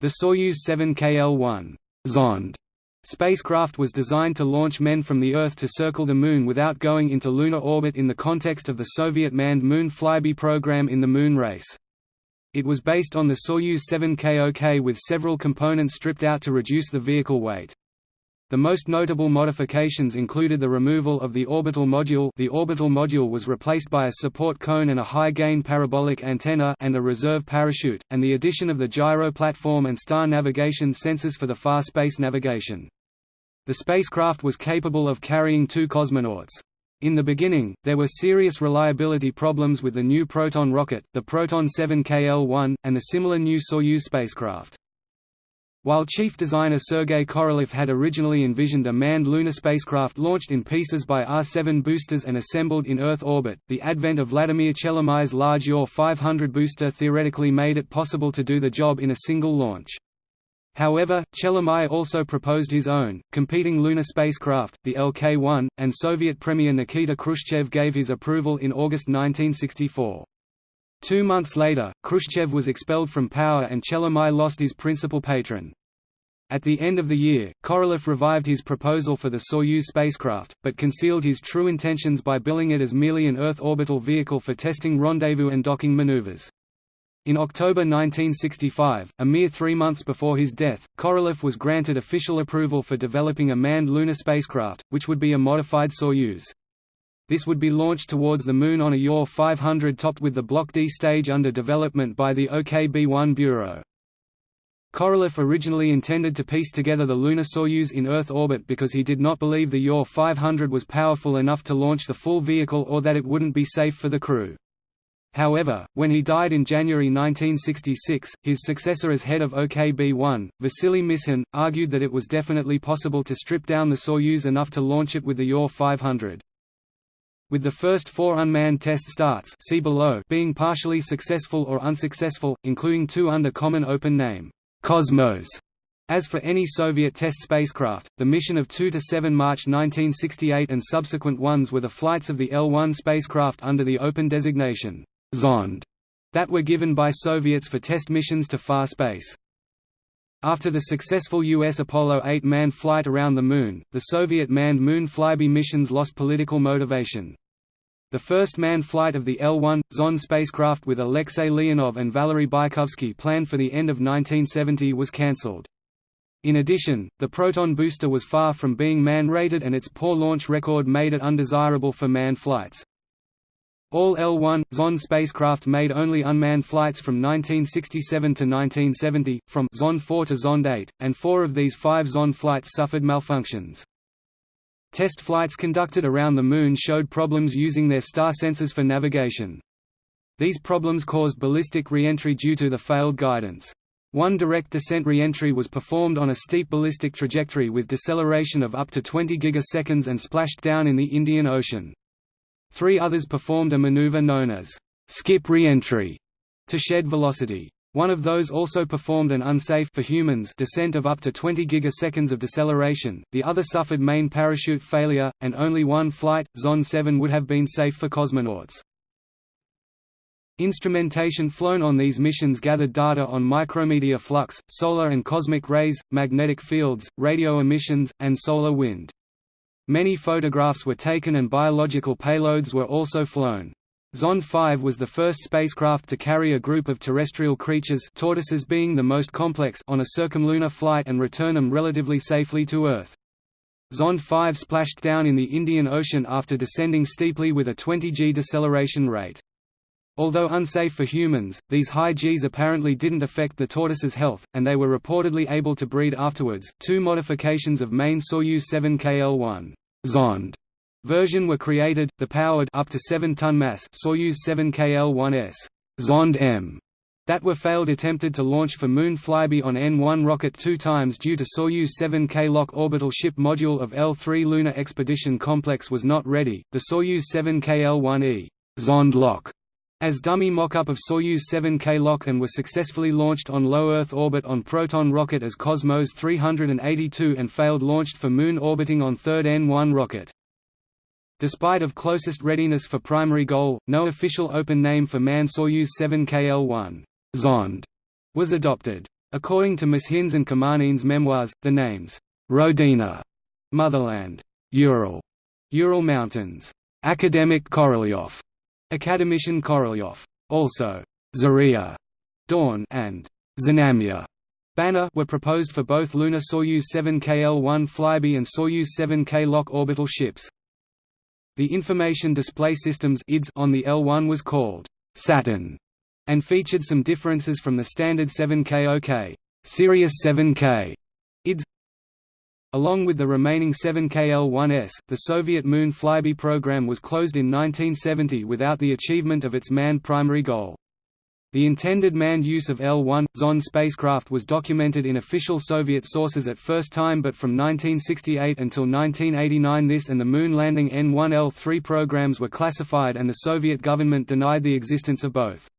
The Soyuz 7 KL-1 Zond spacecraft was designed to launch men from the Earth to circle the Moon without going into lunar orbit in the context of the Soviet manned Moon flyby program in the Moon race. It was based on the Soyuz 7 KOK with several components stripped out to reduce the vehicle weight. The most notable modifications included the removal of the orbital module the orbital module was replaced by a support cone and a high-gain parabolic antenna and a reserve parachute, and the addition of the gyro platform and star navigation sensors for the far space navigation. The spacecraft was capable of carrying two cosmonauts. In the beginning, there were serious reliability problems with the new Proton rocket, the Proton 7 KL-1, and the similar new Soyuz spacecraft. While chief designer Sergei Korolev had originally envisioned a manned lunar spacecraft launched in pieces by R-7 boosters and assembled in Earth orbit, the advent of Vladimir Chelomey's large Ur 500 booster theoretically made it possible to do the job in a single launch. However, Chelomey also proposed his own, competing lunar spacecraft, the LK-1, and Soviet Premier Nikita Khrushchev gave his approval in August 1964. Two months later, Khrushchev was expelled from power and Chelomey lost his principal patron. At the end of the year, Korolev revived his proposal for the Soyuz spacecraft, but concealed his true intentions by billing it as merely an Earth orbital vehicle for testing rendezvous and docking maneuvers. In October 1965, a mere three months before his death, Korolev was granted official approval for developing a manned lunar spacecraft, which would be a modified Soyuz. This would be launched towards the Moon on a Ur 500 topped with the Block D stage under development by the OKB-1 Bureau. Korolev originally intended to piece together the lunar Soyuz in Earth orbit because he did not believe the Ur 500 was powerful enough to launch the full vehicle or that it wouldn't be safe for the crew. However, when he died in January 1966, his successor as head of OKB-1, Vasily Mishin, argued that it was definitely possible to strip down the Soyuz enough to launch it with the Ur 500. With the first four unmanned test starts see below being partially successful or unsuccessful, including two under common open name, Cosmos. As for any Soviet test spacecraft, the mission of 2 to 7 March 1968 and subsequent ones were the flights of the L-1 spacecraft under the open designation, Zond, that were given by Soviets for test missions to far space. After the successful U.S. Apollo 8 manned flight around the Moon, the Soviet manned Moon flyby missions lost political motivation. The first manned flight of the L-1, Zond spacecraft with Alexei Leonov and Valery Bykovsky planned for the end of 1970 was cancelled. In addition, the Proton booster was far from being man-rated and its poor launch record made it undesirable for manned flights. All L-1, Zond spacecraft made only unmanned flights from 1967 to 1970, from Zond 4 to Zond 8, and four of these five Zond flights suffered malfunctions. Test flights conducted around the Moon showed problems using their star sensors for navigation. These problems caused ballistic re-entry due to the failed guidance. One direct descent re-entry was performed on a steep ballistic trajectory with deceleration of up to 20 gigaseconds and splashed down in the Indian Ocean. Three others performed a maneuver known as skip re-entry to shed velocity. One of those also performed an unsafe for humans descent of up to 20 gigaseconds of deceleration, the other suffered main parachute failure, and only one flight, Zond 7 would have been safe for cosmonauts. Instrumentation flown on these missions gathered data on micrometeor flux, solar and cosmic rays, magnetic fields, radio emissions, and solar wind. Many photographs were taken and biological payloads were also flown. Zond 5 was the first spacecraft to carry a group of terrestrial creatures tortoises being the most complex on a circumlunar flight and return them relatively safely to Earth. Zond 5 splashed down in the Indian Ocean after descending steeply with a 20 g deceleration rate. Although unsafe for humans, these high Gs apparently didn't affect the tortoise's health, and they were reportedly able to breed afterwards. Two modifications of main Soyuz 7 KL-1 Zond version were created, the powered up to 7-ton mass Soyuz 7 KL-1S Zond M that were failed attempted to launch for Moon flyby on N-1 rocket two times due to Soyuz 7K LOK orbital ship module of L-3 Lunar Expedition Complex was not ready. The Soyuz 7K L-1E Zond LOK as dummy mock-up of Soyuz 7K LOK and was successfully launched on low Earth orbit on Proton rocket as Cosmos 382 and failed launched for Moon orbiting on third N1 rocket. Despite of closest readiness for primary goal, no official open name for manned Soyuz 7KL-1 Zond was adopted. According to Mishin's and Kamanin's memoirs, the names, Rodina, Motherland, Ural, Ural Mountains, Academic Korolyov, Academician Korolyov, also Zarya, Dawn, and Znamya, Banner were proposed for both lunar Soyuz 7 KL-1 Flyby and Soyuz 7K LOK orbital ships. The Information Display Systems on the L-1 was called Saturn and featured some differences from the standard 7K OK Sirius 7K IDS. Along with the remaining 7KL-1S, the Soviet Moon Flyby program was closed in 1970 without the achievement of its manned primary goal. The intended manned use of L-1, Zond spacecraft was documented in official Soviet sources at first time but from 1968 until 1989 this and the moon landing N-1L3 programs were classified and the Soviet government denied the existence of both.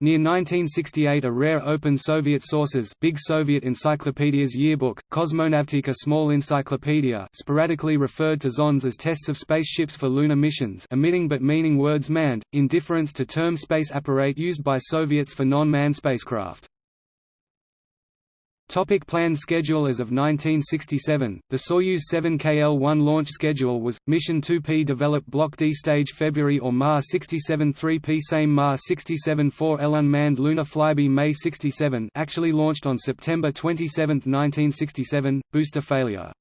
Near 1968 a rare open Soviet sources Big Soviet Encyclopedia's yearbook, Kosmonavtika Small Encyclopedia sporadically referred to Zonds as tests of spaceships for lunar missions omitting but meaning words manned, in difference to term space apparat used by Soviets for non-manned spacecraft. Topic planned schedule As of 1967, the Soyuz 7 KL-1 launch schedule was, Mission 2P develop Block D stage February or Ma 67 3P same Ma 67 4L unmanned lunar flyby May 67 actually launched on September 27, 1967, booster failure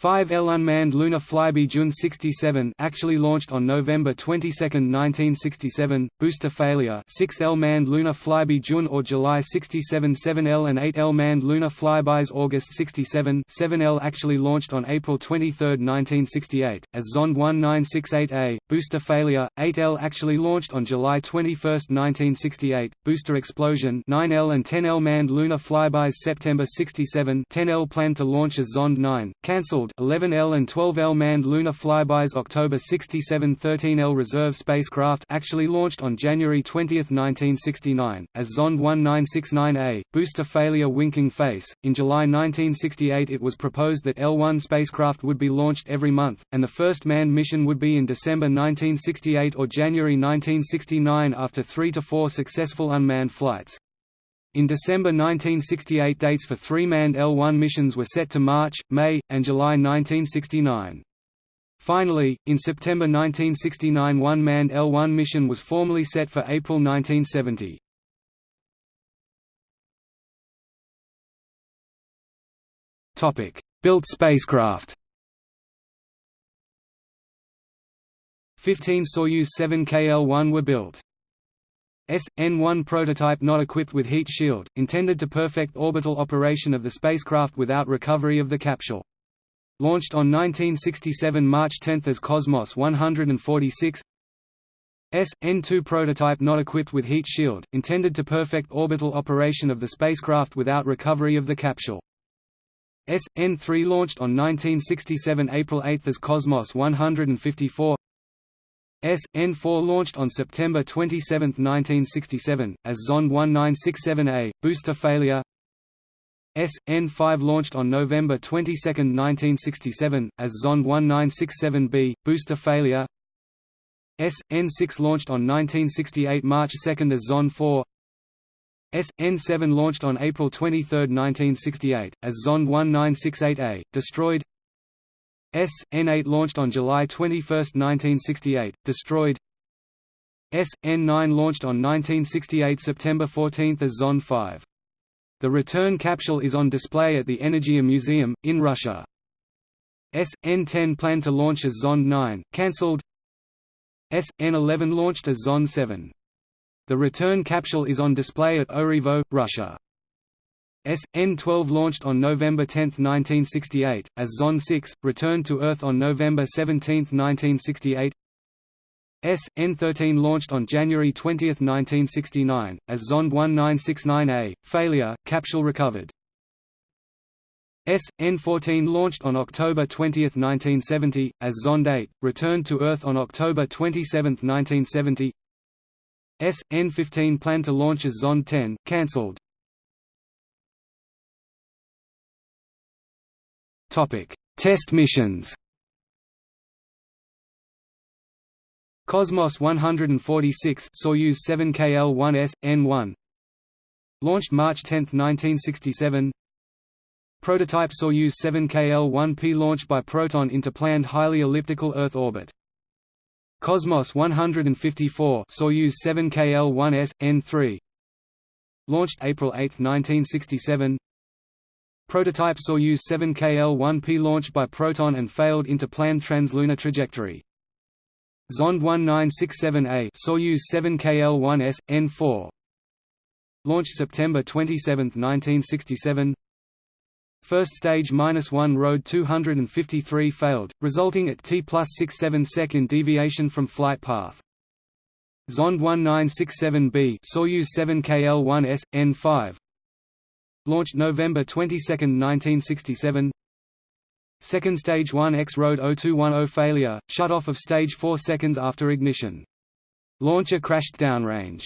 5L unmanned lunar flyby June 67 actually launched on November 22, 1967, booster failure. 6L manned lunar flyby June or July 67 7L and 8L manned lunar flybys August 67 7L actually launched on April 23, 1968, as Zond 1968A, booster failure, 8L actually launched on July 21, 1968, booster explosion. 9L and 10L manned lunar flybys September 67 10L planned to launch as Zond 9, cancelled 11L and 12L manned lunar flybys October 67 13L reserve spacecraft actually launched on January 20, 1969, as Zond 1969A, booster failure winking face. In July 1968 it was proposed that L1 spacecraft would be launched every month, and the first manned mission would be in December 1968 or January 1969 after three to four successful unmanned flights. In December 1968 dates for three manned L-1 missions were set to March, May, and July 1969. Finally, in September 1969 one manned L-1 mission was formally set for April 1970. Built spacecraft 15 Soyuz 7 KL-1 were built. S.N-1 prototype not equipped with heat shield, intended to perfect orbital operation of the spacecraft without recovery of the capsule. Launched on 1967 March 10 as Cosmos 146 S.N-2 prototype not equipped with heat shield, intended to perfect orbital operation of the spacecraft without recovery of the capsule. S.N-3 launched on 1967 April 8 as Cosmos 154 S.N4 launched on September 27, 1967, as Zond 1967A, booster failure. S.N5 launched on November 22, 1967, as Zond 1967B, booster failure. S.N6 launched on 1968 March 2 as Zond 4 S.N7 launched on April 23, 1968, as Zond 1968A, destroyed S.N8 launched on July 21, 1968, destroyed S.N9 launched on 1968 September 14 as Zond 5. The return capsule is on display at the Energia Museum, in Russia. SN10 planned to launch as Zond 9, cancelled SN11 launched as Zond 7. The return capsule is on display at Orevo, Russia. SN-12 launched on November 10, 1968, as Zond 6, returned to Earth on November 17, 1968 SN-13 launched on January 20, 1969, as Zond 1969A, failure, capsule recovered. SN-14 launched on October 20, 1970, as Zond 8, returned to Earth on October 27, 1970 SN-15 planned to launch as Zond 10, cancelled. Topic: Test missions. Cosmos 146 Soyuz 7KL-1S N1 Launched March 10, 1967 Prototype Soyuz 7KL-1P launched by Proton into planned highly elliptical Earth orbit. Cosmos 154 Soyuz 7KL-1S, N3 Launched April 8, 1967 Prototype Soyuz 7KL-1P launched by Proton and failed into planned translunar trajectory. Zond 1967A Soyuz 7KL-1S, N4 Launched September 27, 1967 First stage minus 1 road 253 failed, resulting at T plus 67 second deviation from flight path. Zond 1967B Soyuz 7KL-1S, N5 Launched November 22, 1967 Second stage 1X road 0210 failure, shut off of stage 4 seconds after ignition. Launcher crashed downrange.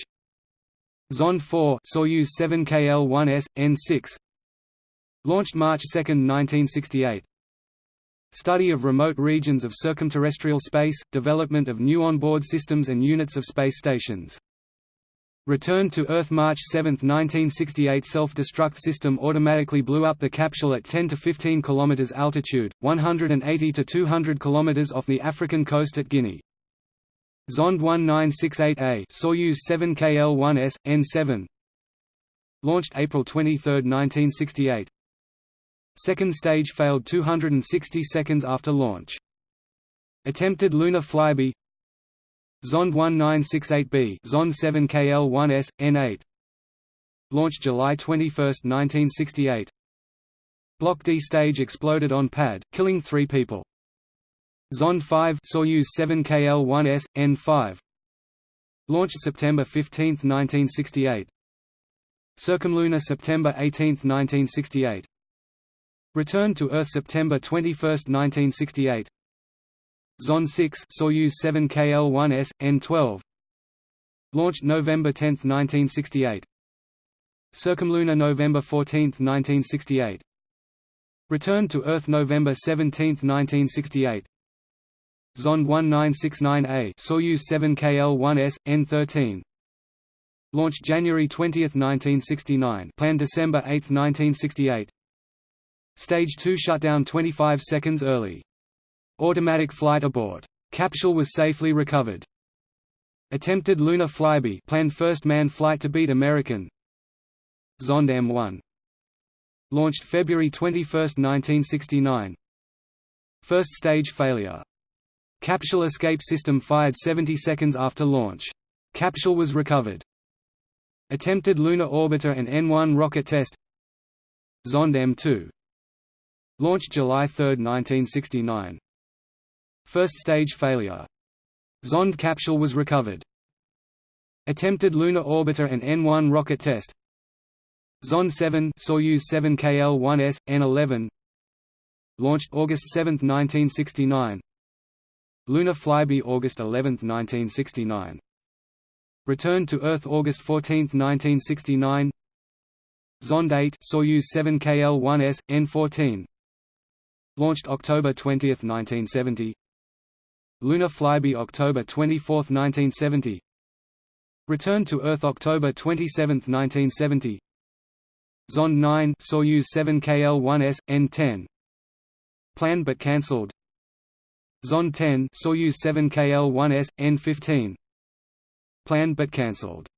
Zond 4 Soyuz 7KL-1S, N6 Launched March 2, 1968 Study of remote regions of circumterrestrial space, development of new onboard systems and units of space stations. Returned to Earth March 7, 1968 Self-destruct system automatically blew up the capsule at 10 to 15 km altitude, 180 to 200 km off the African coast at Guinea. Zond 1968A Soyuz 7KL-1S, N7 Launched April 23, 1968 Second stage failed 260 seconds after launch. Attempted lunar flyby Zond 1968B Zond 7KL-1S, N8 Launched July 21, 1968 Block D stage exploded on pad, killing three people. Zond 5 Soyuz 7KL-1S, N5 Launched September 15, 1968 Circumlunar September 18, 1968 Returned to Earth September 21, 1968 Zond 6 Soyuz 7 KL-1S, N12 Launched November 10, 1968 Circumlunar November 14, 1968 Returned to Earth November 17, 1968 Zond 1969A Soyuz 7 KL-1S, N13 Launched January 20, 1969 planned December 8, 1968 Stage 2 shut down 25 seconds early. Automatic flight abort. Capsule was safely recovered. Attempted lunar flyby planned first manned flight to beat American Zond M1 Launched February 21, 1969 First stage failure. Capsule escape system fired 70 seconds after launch. Capsule was recovered. Attempted lunar orbiter and N1 rocket test Zond M2 Launched July 3, 1969. First stage failure. Zond capsule was recovered. Attempted lunar orbiter and N1 rocket test. Zond 7 Soyuz 7 KL-1S, N11 Launched August 7, 1969 Lunar flyby August 11, 1969 Returned to Earth August 14, 1969 Zond 8 Soyuz 7 KL-1S, N14 Launched October 20, 1970 Lunar flyby October 24, 1970 Return to Earth October 27, 1970 Zond 9 Soyuz 7 KL-1S, N10 Planned but cancelled. Zond 10 Soyuz 7 KL-1S, N15 Planned but cancelled